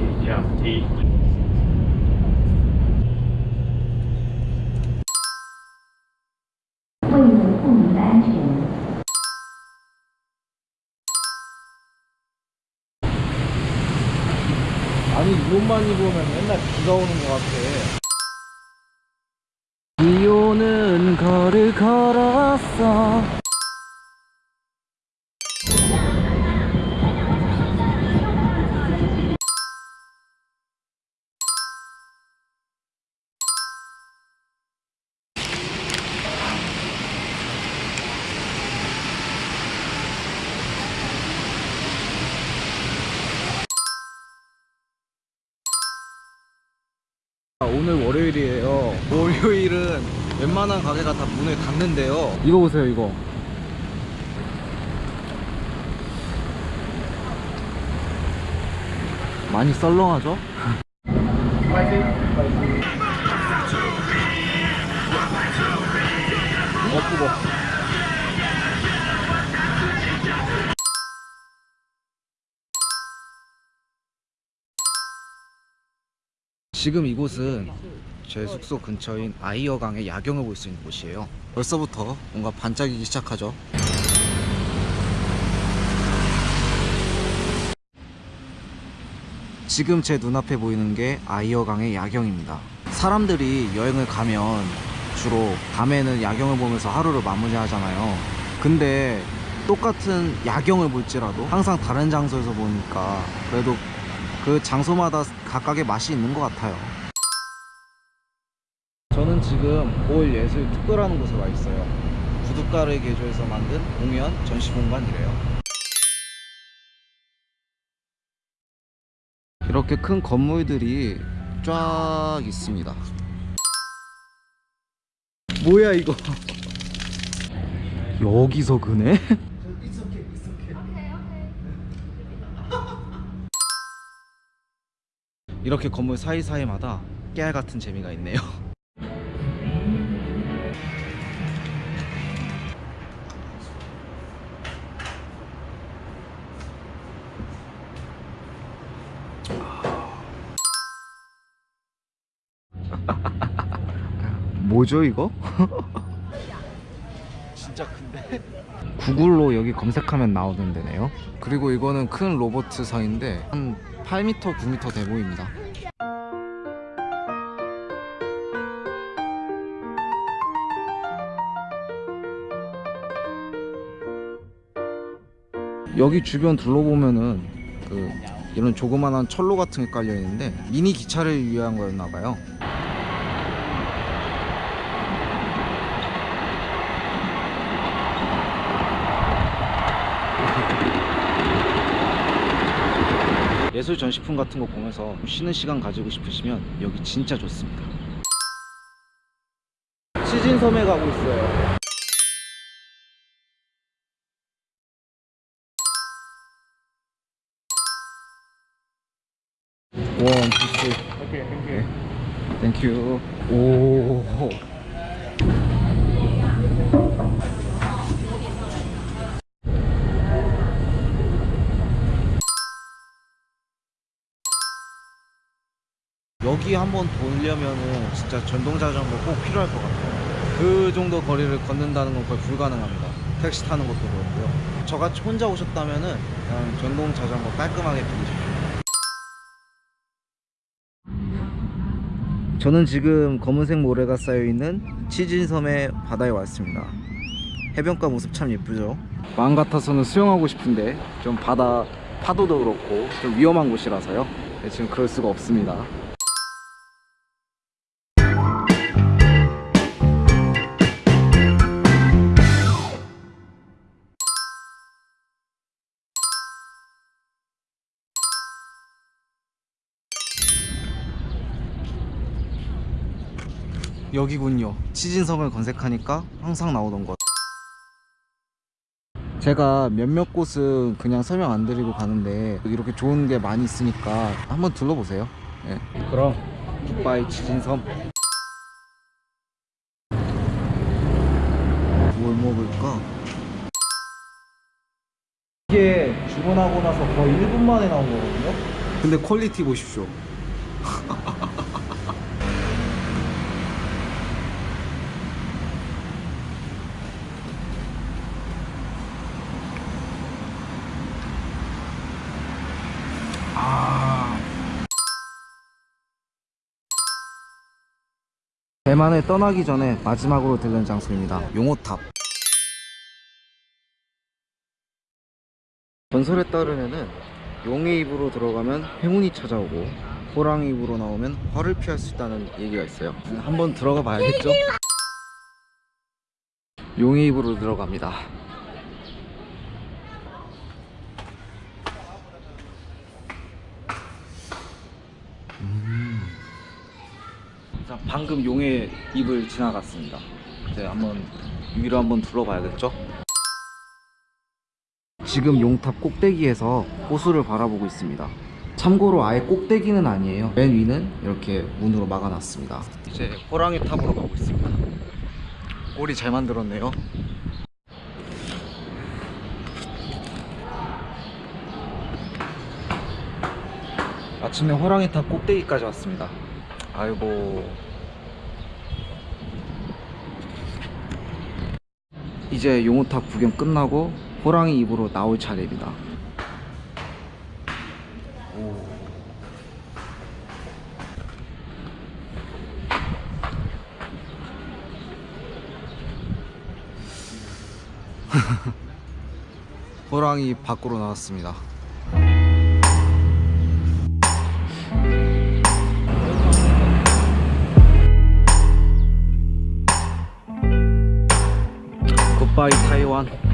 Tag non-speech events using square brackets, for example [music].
시작 이 아니 이옷만 입으면 맨날 비가 오는 것 같아. 비 오는 거를 걸었어. 오늘 월요일이에요. 월요일은 웬만한 가게가 다 문을 닫는데요. 이거 보세요, 이거. 많이 썰렁하죠? [laughs] 어, 뜨거. 지금 이곳은 제 숙소 근처인 아이어강의 야경을 볼 수 있는 곳이에요. 벌써부터 뭔가 반짝이기 시작하죠. 지금 제 눈앞에 보이는 게 아이어강의 야경입니다. 사람들이 여행을 가면 주로 밤에는 야경을 보면서 하루를 마무리하잖아요. 근데 똑같은 야경을 볼지라도 항상 다른 장소에서 보니까 그래도 그 장소마다 각각의 맛이 있는 것 같아요. 저는 지금 올 예술 특구라는 곳에 와 있어요. 구두가를 개조해서 만든 공연 전시 공간이래요. 이렇게 큰 건물들이 쫙 있습니다. 뭐야 이거? [laughs] 여기서 그네? 이렇게 건물 사이사이마다 깨알 같은 재미가 있네요. [laughs] 뭐죠 이거? 진짜 큰데? 구글로 여기 검색하면 나오는 데네요 그리고 이거는 큰 로버트상인데 한 8m, 9m 돼 보입니다. 여기 주변 둘러보면은 그 이런 조그만한 철로 같은 게 깔려 있는데 미니 기차를 위한 거였나 봐요 예술 전시품 같은 거 보면서 쉬는 시간 가지고 싶으시면 여기 진짜 좋습니다. 치진섬에 가고 있어요. One, two, three. 오케이, thank you. Thank you. 오. 한번 돌려면은 진짜 전동 자전거 꼭 필요할 것 같아요. 그 정도 거리를 걷는다는 건 거의 불가능합니다. 택시 타는 것도 그렇고요. 저같이 혼자 오셨다면은 그냥 전동 자전거 깔끔하게 빌리십시오. 저는 지금 검은색 모래가 쌓여 있는 치진섬의 바다에 왔습니다. 해변가 모습 참 예쁘죠? 마음 같아서는 수영하고 싶은데 좀 바다 파도도 그렇고 좀 위험한 곳이라서요. 네, 지금 그럴 수가 없습니다. 여기군요. 치진섬을 검색하니까 항상 나오던 곳. 제가 몇몇 곳은 그냥 설명 안 드리고 가는데 이렇게 좋은 게 많이 있으니까 한번 둘러보세요. 예. 그럼 굿바이 치진섬. 뭘 먹을까? 이게 주문하고 나서 거의 1분 만에 나온 거거든요. 근데 퀄리티 보십시오. [laughs] 대만에 떠나기 전에 마지막으로 들른 장소입니다. 용호탑. 전설에 따르면은 용의 입으로 들어가면 행운이 찾아오고 호랑이 입으로 나오면 화를 피할 수 있다는 얘기가 있어요. 한번 들어가 봐야겠죠? 용의 입으로 들어갑니다. 음. 자, 방금 용의 입을 지나갔습니다. 이제 한번 위로 한번 둘러봐야겠죠? 지금 용탑 꼭대기에서 호수를 바라보고 있습니다. 참고로 아예 꼭대기는 아니에요. 맨 위는 이렇게 문으로 막아놨습니다. 이제 호랑이 탑으로 가고 있습니다. 꼬리 잘 만들었네요. 아침에 호랑이 탑 꼭대기까지 왔습니다. 아이고. 이제 용호탑 구경 끝나고 호랑이 입으로 나올 차례입니다. 오. [laughs] 호랑이 밖으로 나왔습니다. 굿바이 타이완.